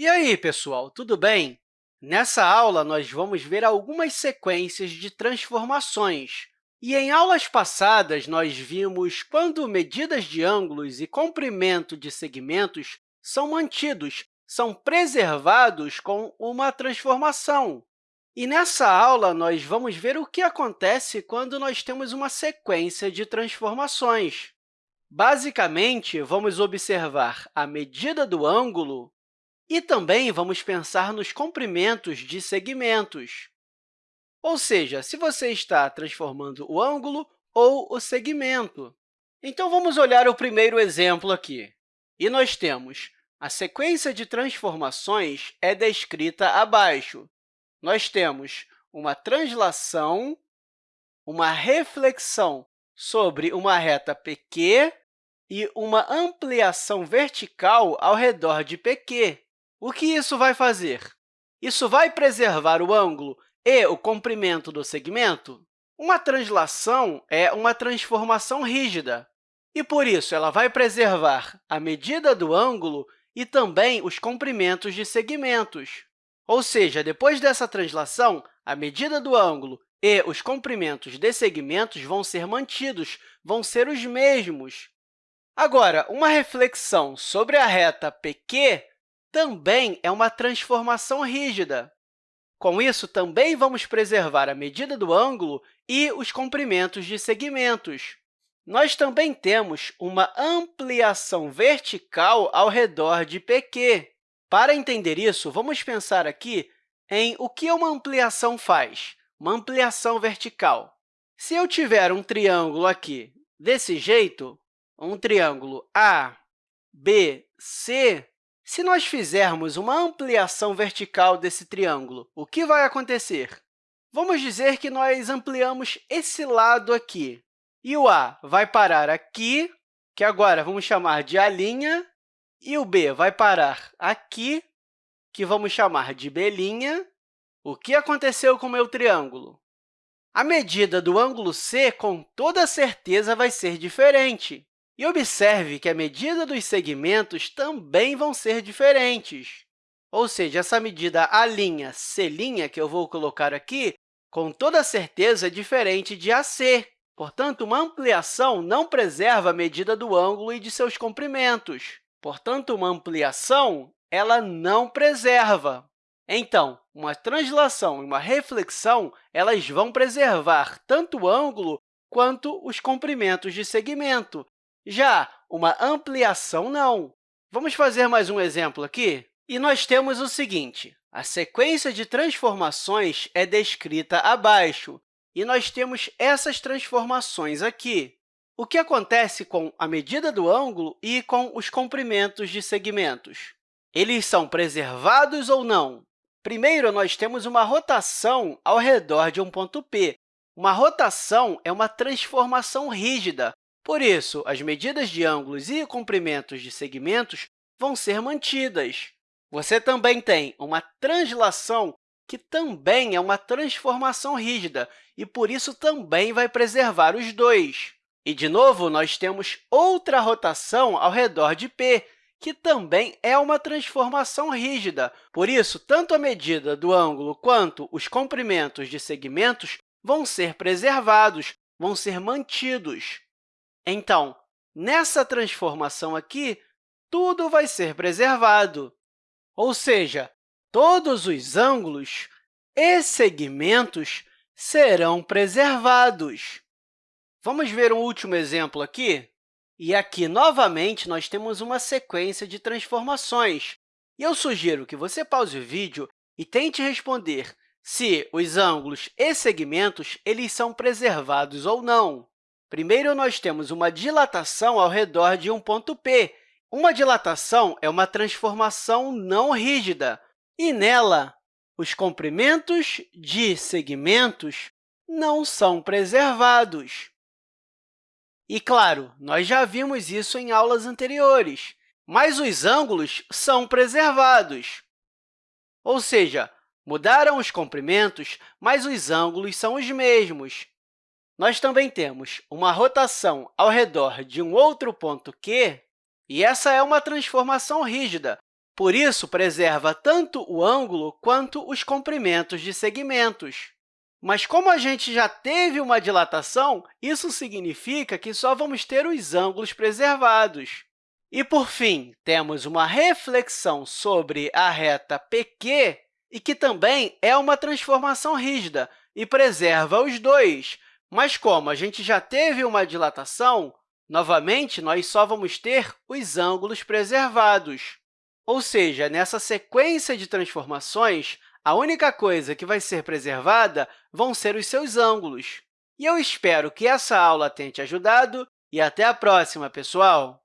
E aí, pessoal, tudo bem? Nessa aula, nós vamos ver algumas sequências de transformações. E em aulas passadas, nós vimos quando medidas de ângulos e comprimento de segmentos são mantidos, são preservados com uma transformação. E nessa aula, nós vamos ver o que acontece quando nós temos uma sequência de transformações. Basicamente, vamos observar a medida do ângulo e também vamos pensar nos comprimentos de segmentos. Ou seja, se você está transformando o ângulo ou o segmento. Então, vamos olhar o primeiro exemplo aqui. E nós temos a sequência de transformações é descrita abaixo. Nós temos uma translação, uma reflexão sobre uma reta PQ e uma ampliação vertical ao redor de PQ. O que isso vai fazer? Isso vai preservar o ângulo e o comprimento do segmento? Uma translação é uma transformação rígida, e, por isso, ela vai preservar a medida do ângulo e também os comprimentos de segmentos. Ou seja, depois dessa translação, a medida do ângulo e os comprimentos de segmentos vão ser mantidos, vão ser os mesmos. Agora, uma reflexão sobre a reta PQ também é uma transformação rígida. Com isso, também vamos preservar a medida do ângulo e os comprimentos de segmentos. Nós também temos uma ampliação vertical ao redor de PQ. Para entender isso, vamos pensar aqui em o que uma ampliação faz, uma ampliação vertical. Se eu tiver um triângulo aqui desse jeito, um triângulo A, B, C, se nós fizermos uma ampliação vertical desse triângulo, o que vai acontecer? Vamos dizer que nós ampliamos esse lado aqui, e o A vai parar aqui, que agora vamos chamar de A', e o B vai parar aqui, que vamos chamar de B'. O que aconteceu com o meu triângulo? A medida do ângulo C, com toda certeza, vai ser diferente. E observe que a medida dos segmentos também vão ser diferentes. Ou seja, essa medida A'C', que eu vou colocar aqui, com toda certeza é diferente de AC. Portanto, uma ampliação não preserva a medida do ângulo e de seus comprimentos. Portanto, uma ampliação ela não preserva. Então, uma translação e uma reflexão elas vão preservar tanto o ângulo quanto os comprimentos de segmento, já uma ampliação, não. Vamos fazer mais um exemplo aqui? E nós temos o seguinte, a sequência de transformações é descrita abaixo, e nós temos essas transformações aqui. O que acontece com a medida do ângulo e com os comprimentos de segmentos? Eles são preservados ou não? Primeiro, nós temos uma rotação ao redor de um ponto P. Uma rotação é uma transformação rígida, por isso, as medidas de ângulos e comprimentos de segmentos vão ser mantidas. Você também tem uma translação, que também é uma transformação rígida, e, por isso, também vai preservar os dois. E, de novo, nós temos outra rotação ao redor de P, que também é uma transformação rígida. Por isso, tanto a medida do ângulo quanto os comprimentos de segmentos vão ser preservados, vão ser mantidos. Então, nessa transformação aqui, tudo vai ser preservado, ou seja, todos os ângulos e segmentos serão preservados. Vamos ver um último exemplo aqui? E aqui, novamente, nós temos uma sequência de transformações. E eu sugiro que você pause o vídeo e tente responder se os ângulos e segmentos eles são preservados ou não. Primeiro, nós temos uma dilatação ao redor de um ponto P. Uma dilatação é uma transformação não rígida, e nela, os comprimentos de segmentos não são preservados. E, claro, nós já vimos isso em aulas anteriores, mas os ângulos são preservados. Ou seja, mudaram os comprimentos, mas os ângulos são os mesmos. Nós também temos uma rotação ao redor de um outro ponto Q, e essa é uma transformação rígida. Por isso, preserva tanto o ângulo quanto os comprimentos de segmentos. Mas, como a gente já teve uma dilatação, isso significa que só vamos ter os ângulos preservados. E, por fim, temos uma reflexão sobre a reta PQ, e que também é uma transformação rígida e preserva os dois. Mas, como a gente já teve uma dilatação, novamente, nós só vamos ter os ângulos preservados. Ou seja, nessa sequência de transformações, a única coisa que vai ser preservada vão ser os seus ângulos. E eu espero que essa aula tenha te ajudado e até a próxima, pessoal!